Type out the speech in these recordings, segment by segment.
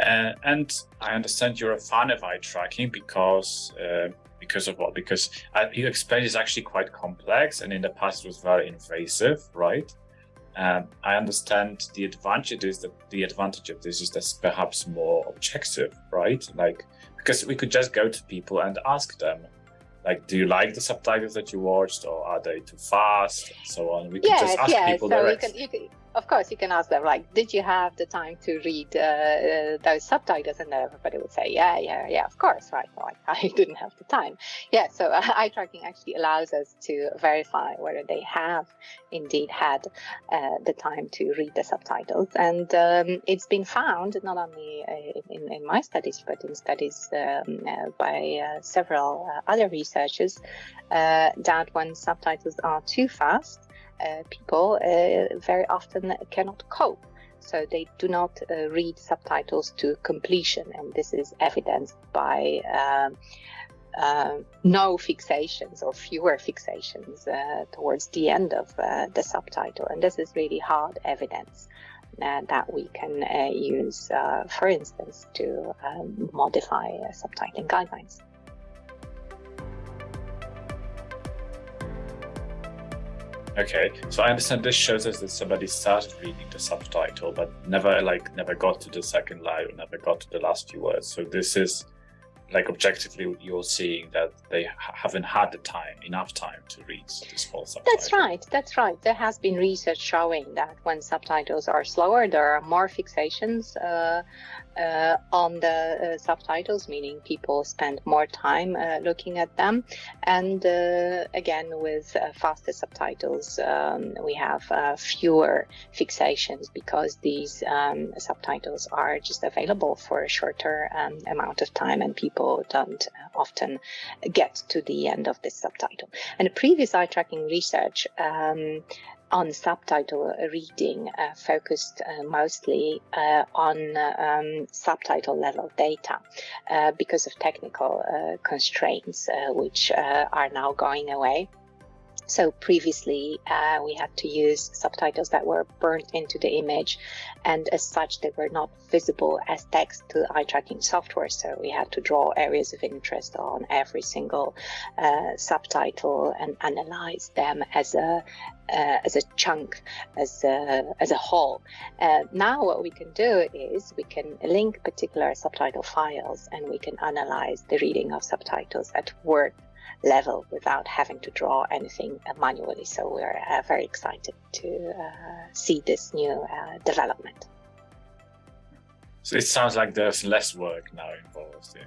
Uh, and I understand you're a fan of eye tracking because uh, because of what? Because uh, you explained it's actually quite complex, and in the past it was very invasive, right? And I understand the advantage is that the advantage of this is that perhaps more objective, right? Like because we could just go to people and ask them, like, do you like the subtitles that you watched, or are they too fast, and so on. We could yes, just ask yes. people so directly. Of course, you can ask them like, "Did you have the time to read uh, uh, those subtitles?" And everybody would say, "Yeah, yeah, yeah, of course, right." Like, I didn't have the time. Yeah, so uh, eye tracking actually allows us to verify whether they have indeed had uh, the time to read the subtitles, and um, it's been found not only uh, in, in, my studies but in studies um, uh, by several other researchers that when subtitles are too fast people uh, very often cannot cope. So they do not uh, read subtitles to completion, and this is evidenced by um, uh, no fixations or fewer fixations uh, towards the end of uh, the subtitle. And this is really hard evidence that we can use, for instance, to um, modify subtitling guidelines. Okay, so I understand this shows us that somebody started reading the subtitle, but never like never got to the second line or never got to the last few words. So this is like objectively you're seeing that they haven't had the time enough time to read this whole subtitle that's right that's right there has been research showing that when subtitles are slower there are more fixations uh, uh, on the uh, subtitles meaning people spend more time uh, looking at them and uh, again with uh, faster subtitles um, we have fewer fixations because these um, subtitles are just available for a shorter um, amount of time and people don't often get to the end of this subtitle. And previous eye tracking research um, on subtitle reading uh, focused uh, mostly uh, on um, subtitle level data uh, because of technical uh, constraints, uh, which are now going away. So previously uh, we had to use subtitles that were burnt into the image and as such they were not visible as text to eye tracking software. So we had to draw areas of interest on every single uh, subtitle and analyze them as a uh, as a chunk, as a, as a whole. Uh, now what we can do is we can link particular subtitle files and we can analyze the reading of subtitles at word level without having to draw anything manually. So we're uh, very excited to uh, see this new uh, development. So it sounds like there's less work now involved in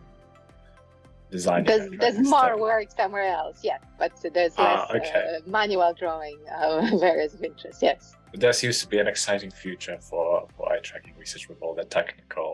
designing. There's, there's more work somewhere else, yes, but there's ah, less okay. uh, manual drawing of areas of interest, yes. There seems to be an exciting future for, for eye tracking research with all the technical